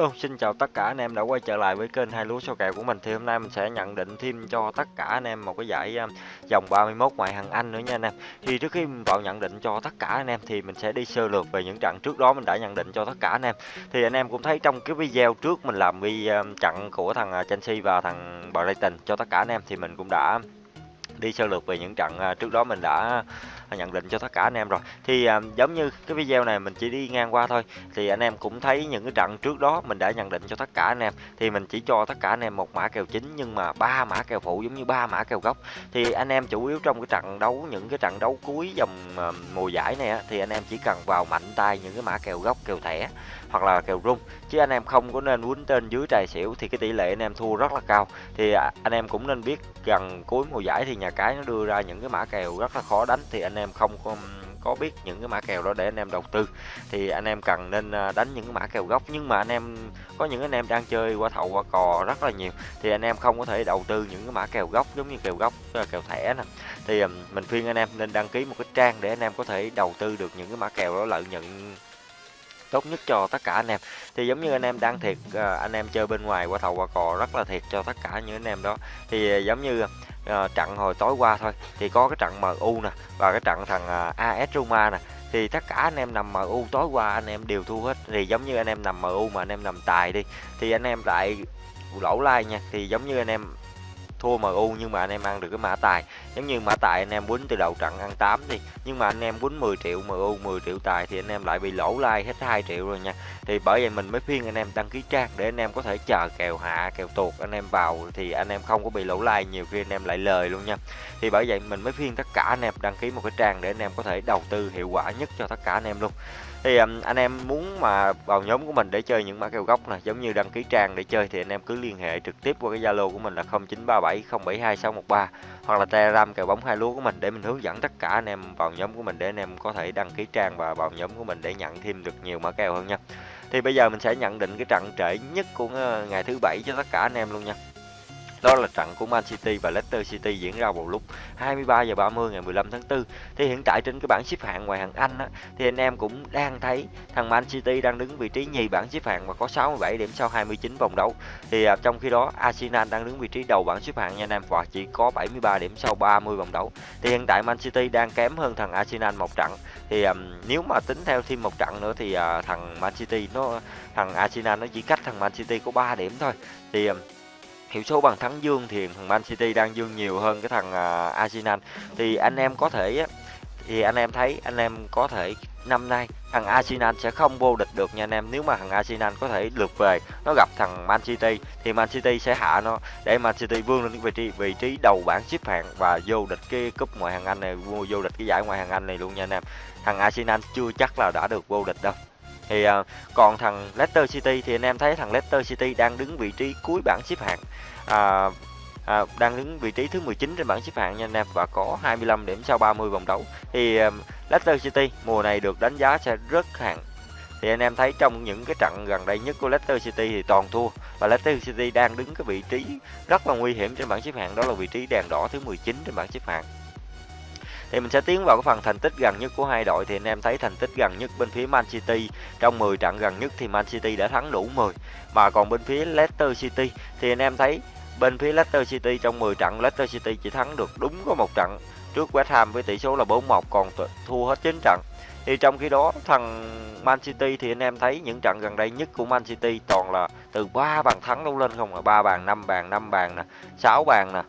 luôn xin chào tất cả anh em đã quay trở lại với kênh hai lúa số kèo của mình. Thì hôm nay mình sẽ nhận định thêm cho tất cả anh em một cái giải à, dòng 31 ngoại hạng Anh nữa nha anh em. Thì trước khi mình vào nhận định cho tất cả anh em thì mình sẽ đi sơ lược về những trận trước đó mình đã nhận định cho tất cả anh em. Thì anh em cũng thấy trong cái video trước mình làm video à, trận của thằng à, Chelsea và thằng Brighton cho tất cả anh em thì mình cũng đã đi sơ lược về những trận trước đó mình đã nhận định cho tất cả anh em rồi. Thì à, giống như cái video này mình chỉ đi ngang qua thôi. Thì anh em cũng thấy những cái trận trước đó mình đã nhận định cho tất cả anh em. Thì mình chỉ cho tất cả anh em một mã kèo chính nhưng mà ba mã kèo phụ giống như ba mã kèo gốc. Thì anh em chủ yếu trong cái trận đấu những cái trận đấu cuối dòng à, mùa giải này á, thì anh em chỉ cần vào mạnh tay những cái mã kèo gốc kèo thẻ hoặc là kèo rung. Chứ anh em không có nên quýnh trên dưới tài xỉu thì cái tỷ lệ anh em thua rất là cao. Thì à, anh em cũng nên biết gần cuối mùa giải thì nhà cái nó đưa ra những cái mã kèo rất là khó đánh. Thì anh em em không có có biết những cái mã kèo đó để anh em đầu tư. Thì anh em cần nên à, đánh những cái mã kèo gốc. Nhưng mà anh em, có những anh em đang chơi qua thầu, qua cò rất là nhiều, thì anh em không có thể đầu tư những cái mã kèo gốc giống như kèo gốc à, kèo thẻ nè. Thì mình khuyên anh em nên đăng ký một cái trang để anh em có thể đầu tư được những cái mã kèo đó, lợi nhuận tốt nhất cho tất cả anh em. Thì giống như anh em đang thiệt à, anh em chơi bên ngoài qua thầu, qua cò rất là thiệt cho tất cả những anh em đó. Thì giống như uh, trận hồi tối qua thôi. Thì có cái trận MU nè và cái trận thằng à, uh, AS Roma nè. Thì tất cả anh em nằm MU tối qua anh em đều thua hết. Thì giống như anh em nằm MU mà anh em nằm tài đi thì anh em lại lỗ lai like nha. Thì giống như anh em thua MU nhưng mà anh em ăn được cái mã tài giống như mã tài anh em quýnh từ đầu trận ăn 8 đi nhưng mà anh em quýnh 10 triệu MU 10 triệu tài thì anh em lại bị lỗ lai hết 2 triệu rồi nha thì bởi vậy mình mới khuyên anh em đăng ký trang để anh em có thể chờ kèo hạ kèo tuột anh em vào thì anh em không có bị lỗ lai nhiều khi anh em lại lời luôn nha thì bởi vậy mình mới khuyên tất cả anh em đăng ký một cái trang để anh em có thể đầu tư hiệu quả nhất cho tất cả anh em luôn thì um, anh em muốn mà vào nhóm của mình để chơi những mã kèo gốc này giống như đăng ký trang để chơi thì anh em cứ liên hệ trực tiếp qua cái zalo của mình là 0937 072613 hoặc là telegram kèo bóng hai lúa của mình để mình hướng dẫn tất cả anh em vào nhóm của mình để anh em có thể đăng ký trang và vào nhóm của mình để nhận thêm được nhiều mã kèo hơn nha. Thì bây giờ mình sẽ nhận định cái trận trễ nhất của ờ, ngày thứ bảy cho tất cả anh em luôn nha đó là trận của Man City và Leicester City diễn ra vào lúc 23 giờ 30 ngày 15 tháng 4. Thì hiện tại trên cái bảng xếp hạng ngoài hàng Anh á, thì anh em cũng đang thấy thằng Man City đang đứng vị trí nhì bảng xếp hạng và có 67 điểm sau 29 vòng đấu. Thì à, trong khi đó Arsenal đang đứng vị trí đầu bảng xếp hạng nha anh em và chỉ có 73 điểm sau 30 vòng đấu. Thì hiện tại Man City đang kém hơn thằng Arsenal một trận. Thì à, nếu mà tính theo thêm một trận nữa thì à, thằng Man City nó thằng Arsenal nó chỉ cách thằng Man City có 3 điểm thôi. Thì à, hiệu số bàn thắng dương thì thằng Man City đang dương nhiều hơn cái thằng uh, Arsenal. Thì anh em có thể thì anh em thấy anh em có thể năm nay thằng Arsenal sẽ không vô địch được nha anh em. Nếu mà thằng Arsenal có thể lượt về nó gặp thằng Man City thì Man City sẽ hạ nó để Man City vươn lên vị trí vị trí đầu bảng xếp hạng và vô địch cái cúp ngoại hạng Anh này vô địch cái giải ngoại hạng Anh này luôn nha anh em. Thằng Arsenal chưa chắc là đã được vô địch đâu thì à, còn thằng Leicester City thì anh em thấy thằng Leicester City đang đứng vị trí cuối bảng xếp hạng. À, à, đang đứng vị trí thứ 19 trên bảng xếp hạng nha anh em và có 25 điểm sau 30 vòng đấu. Thì à, Leicester City mùa này được đánh giá sẽ rất hạng thì anh em thấy trong những cái trận gần đây nhất của Leicester City thì toàn thua và Leicester City đang đứng cái vị trí rất là nguy hiểm trên bảng xếp hạng đó là vị trí đèn đỏ thứ 19 trên bảng xếp hạng thì mình sẽ tiến vào cái phần thành tích gần nhất của hai đội. Thì anh em thấy thành tích gần nhất bên phía Man City. Trong 10 trận gần nhất thì Man City đã thắng đủ 10 mà còn bên phía Leicester City, thì anh em thấy bên phía Leicester City trong 10 trận, Leicester City chỉ thắng được đúng có một trận trước West Ham với tỷ số là 4-1 còn thua hết 9 trận. Thì trong khi đó, thằng Man City thì anh em thấy những trận gần đây nhất của Man City toàn là từ 3 bàn thắng đấu lên không là 3 bàn 5 bàn 5 bàn nè 6 bàn nè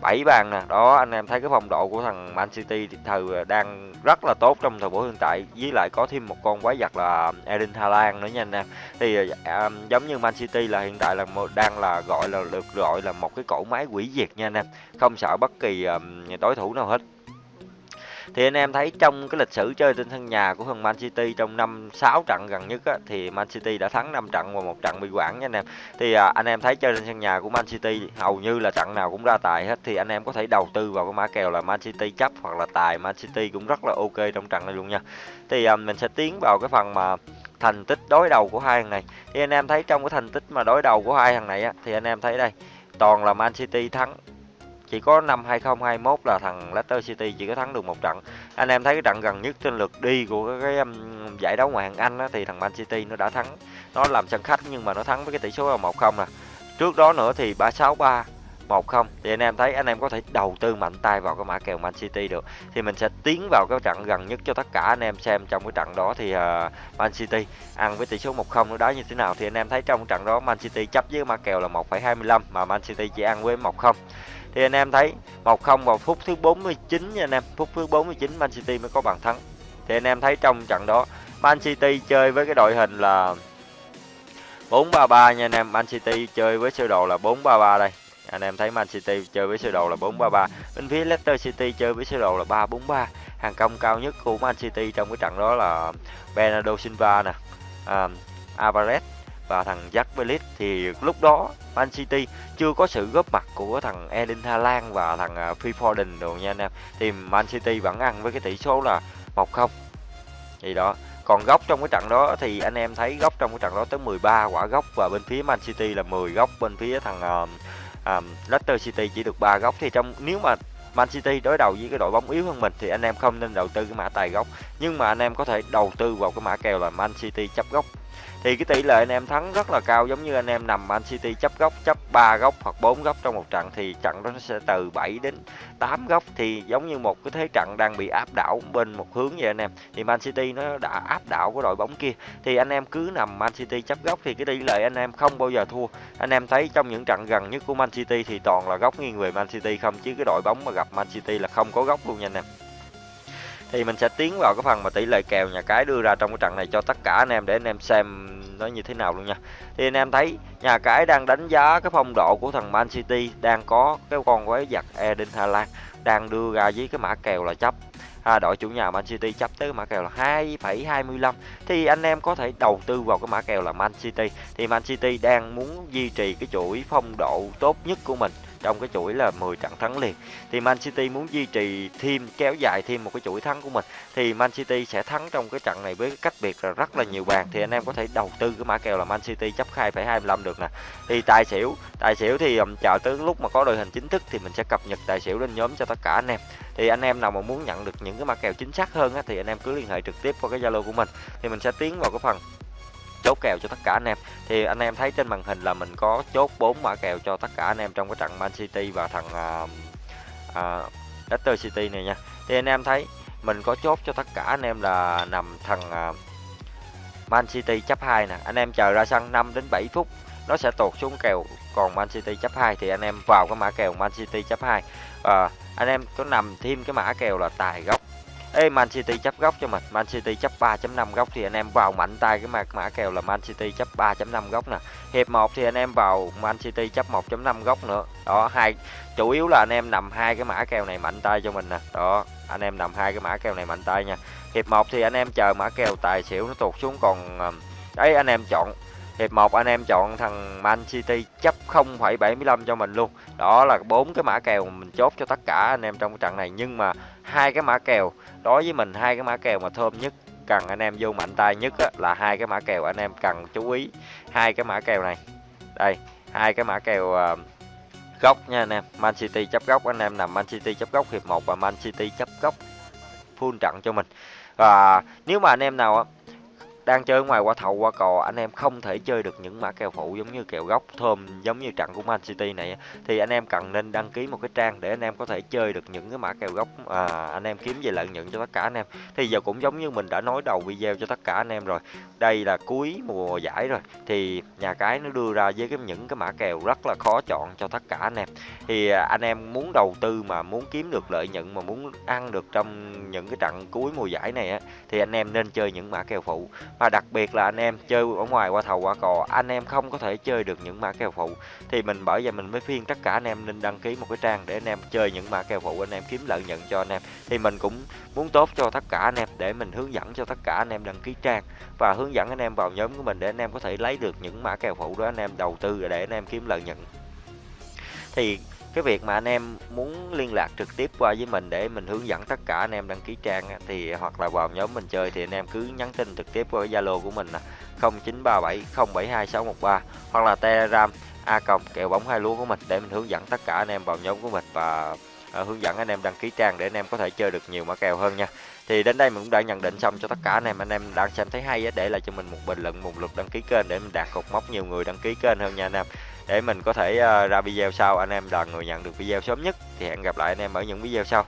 7 bàn nè. Đó anh em thấy cái phong độ của thằng Man City thì thời ờ, đang rất là tốt trong thời buổi hiện tại. Với lại có thêm một con quái vật là Erling Haaland nữa nha anh em. Thì ờ, dạ, à, giống như Man City là hiện tại là một, đang là gọi là được gọi là một cái cỗ máy quỷ diệt nha anh em. Không sợ bất kỳ um, đối thủ nào hết thì anh em thấy trong cái lịch sử chơi trên sân nhà của thằng Man City trong năm 6 trận gần nhất á, thì Man City đã thắng 5 trận và một trận bị quản nha anh em. Thì à, anh em thấy chơi trên sân nhà của Man City hầu như là trận nào cũng ra tài hết thì anh em có thể đầu tư vào cái mã kèo là Man City chấp hoặc là tài Man City cũng rất là ok trong trận này luôn nha. Thì à, mình sẽ tiến vào cái phần mà thành tích đối đầu của hai thằng này. Thì anh em thấy trong cái thành tích mà đối đầu của hai thằng này á, thì anh em thấy đây toàn là Man City thắng chỉ có năm 2021 là thằng Leicester City chỉ có thắng được một trận. Anh em thấy cái trận gần nhất trên lượt đi của cái, cái um, giải đấu ngoại hạng Anh á, thì thằng Man City nó đã thắng. Nó làm sân khách nhưng mà nó thắng với cái tỷ số là một không nè. Trước đó nữa thì ba sáu ba một không. Thì anh em thấy anh em có thể đầu tư mạnh tay vào cái mã kèo Man City được. Thì mình sẽ tiến vào cái trận gần nhất cho tất cả anh em xem trong cái trận đó thì uh, Man City ăn với tỷ số 1-0 nó đá như thế nào. Thì anh em thấy trong trận đó Man City chấp với mã kèo là 1,25 mà Man City chỉ ăn với 1-0 thì anh em thấy 1-0 vào phút thứ 49 nha anh em. Phút thứ 49 Man City mới có bàn thắng. Thì anh em thấy trong trận đó Man City chơi với cái đội hình là 4-3-3 nha anh em. Man City chơi với sơ đồ là 4-3-3 đây. Anh em thấy Man City chơi với sơ đồ là 4-3-3 bên phía Leicester City chơi với sơ đồ là 3-4-3 hàng công cao nhất của Man City trong cái trận đó là Bernardo Silva nè. À, Alvarez và thằng Jack Bellis thì lúc đó Man City chưa có sự góp mặt của thằng Erling Haaland và thằng à, Phil Foden đồ nha anh em. Thì Man City vẫn ăn với cái tỷ số là 1-0 thì đó còn góc trong cái trận đó thì anh em thấy góc trong cái trận đó tới 13 quả góc và bên phía Man City là 10 góc bên phía thằng uh, um, Leicester City chỉ được 3 góc. Thì trong nếu mà Man City đối đầu với cái đội bóng yếu hơn mình thì anh em không nên đầu tư cái mã tài góc nhưng mà anh em có thể đầu tư vào cái mã kèo là Man City chấp góc thì cái tỷ lệ anh em thắng rất là cao, giống như anh em nằm Man City chấp góc, chấp 3 góc hoặc 4 góc trong một trận thì trận đó nó sẽ từ 7 đến 8 góc. Thì giống như một cái thế trận đang bị áp đảo bên một hướng vậy anh em. Thì Man City nó đã áp đảo của đội bóng kia. Thì anh em cứ nằm Man City chấp góc thì cái tỷ lệ anh em không bao giờ thua. Anh em thấy trong những trận gần nhất của Man City thì toàn là góc nghiêng về Man City không, chứ cái đội bóng mà gặp Man City là không có góc luôn nha anh em thì mình sẽ tiến vào cái phần mà tỷ lệ kèo nhà cái đưa ra trong cái trận này cho tất cả anh em để anh em xem nó như thế nào luôn nha. Thì anh em thấy nhà cái đang đánh giá cái phong độ của thằng Man City đang có cái con quái vật Eden Haaland đang đưa ra với cái mã kèo là chấp. À, đội chủ nhà Man City chấp tới mã kèo là 2,25 thì anh em có thể đầu tư vào cái mã kèo là Man City. Thì Man City đang muốn duy trì cái chuỗi phong độ tốt nhất của mình trong cái chuỗi là 10 trận thắng liền. Thì Man City muốn duy trì thêm kéo dài thêm một cái chuỗi thắng của mình thì Man City sẽ thắng trong cái trận này với cách biệt là rất là nhiều bàn. Thì anh em có thể đầu tư cái mã kèo là Man City chấp 2,25 được nè. Thì tài xỉu tài xỉu thì um, chờ tới lúc mà có đội hình chính thức thì mình sẽ cập nhật tài xỉu lên nhóm cho tất cả anh em. Thì anh em nào mà muốn nhận được những cái mã kèo chính xác hơn á, thì anh em cứ liên hệ trực tiếp qua cái zalo của mình. Thì mình sẽ tiến vào cái phần chốt kèo cho tất cả anh em. Thì anh em thấy trên màn hình là mình có chốt 4 mã kèo cho tất cả anh em trong cái trận Man City và thằng uh, uh, Leicester City này nha. Thì anh em thấy mình có chốt cho tất cả anh em là nằm thằng uh, Man City chấp 2 nè. Anh em chờ ra sân 5 đến 7 phút nó sẽ tụt xuống kèo còn Man City chấp 2 thì anh em vào cái mã kèo Man City chấp 2 à, ờ, anh em có nằm thêm cái mã kèo là tài góc Ê Man City chấp góc cho mình Man City chấp 3.5 góc thì anh em vào mạnh tay cái mã mã kèo là Man City chấp 3.5 góc nè. Hiệp 1 thì anh em vào Man City chấp 1.5 góc nữa. Đó hai chủ yếu là anh em nằm hai cái mã kèo này mạnh tay cho mình nè. Đó anh em nằm hai cái mã kèo này mạnh tay nha. Hiệp 1 thì anh em chờ mã kèo tài xỉu nó tụt xuống còn ờ, đấy anh em chọn. Hiệp 1 anh em chọn thằng Man City chấp 0,75 cho mình luôn. Đó là bốn cái mã kèo mình chốt cho tất cả anh em trong trận này. Nhưng mà hai cái mã kèo. Đối với mình hai cái mã kèo mà thơm nhất cần anh em vô mạnh tay nhất á, là hai cái mã kèo anh em cần chú ý. Hai cái mã kèo này. Đây hai cái mã kèo ờ, uh, góc nha anh em. Man City chấp góc anh em nằm Man City chấp góc hiệp 1 và Man City chấp góc full trận cho mình. Và nếu mà anh em nào đang chơi ngoài qua thầu qua cò anh em không thể chơi được những mã kèo phụ giống như kèo góc thơm giống như trận của Man City này thì anh em cần nên đăng ký một cái trang để anh em có thể chơi được những cái mã kèo góc à, anh em kiếm về lợi nhuận cho tất cả anh em. Thì giờ cũng giống như mình đã nói đầu video cho tất cả anh em rồi. Đây là cuối mùa giải rồi thì nhà cái nó đưa ra với cái những cái mã kèo rất là khó chọn cho tất cả anh em. Thì à, anh em muốn đầu tư mà muốn kiếm được lợi nhuận mà muốn ăn được trong những cái trận cuối mùa giải này á thì anh em nên chơi những mã kèo phụ và đặc biệt là anh em chơi ở ngoài qua thầu qua cò anh em không có thể chơi được những mã kèo phụ thì mình bởi vậy mình mới phiên tất cả anh em nên đăng ký một cái trang để anh em chơi những mã kèo phụ anh em kiếm lợi nhuận cho anh em thì mình cũng muốn tốt cho tất cả anh em để mình hướng dẫn cho tất cả anh em đăng ký trang và hướng dẫn anh em vào nhóm của mình để anh em có thể lấy được những mã kèo phụ đó anh em đầu tư để anh em kiếm lợi nhuận thì cái việc mà anh em muốn liên lạc trực tiếp qua với mình để mình hướng dẫn tất cả anh em đăng ký trang thì hoặc là vào nhóm mình chơi thì anh em cứ nhắn tin trực tiếp qua Zalo của mình là 0937072613 hoặc là Telegram a cộng kèo bóng hai lúa của mình để mình hướng dẫn tất cả anh em vào nhóm của mình và à, hướng dẫn anh em đăng ký trang để anh em có thể chơi được nhiều mã kèo hơn nha. Thì đến đây mình cũng đã nhận định xong cho tất cả anh em anh em đang xem thấy hay á, để lại cho mình một bình luận, một lượt đăng ký kênh để mình đạt cột mốc nhiều người đăng ký kênh hơn nha anh em. Để mình có thể à, ra video sau anh em là người nhận được video sớm nhất. Thì hẹn gặp lại anh em ở những video sau.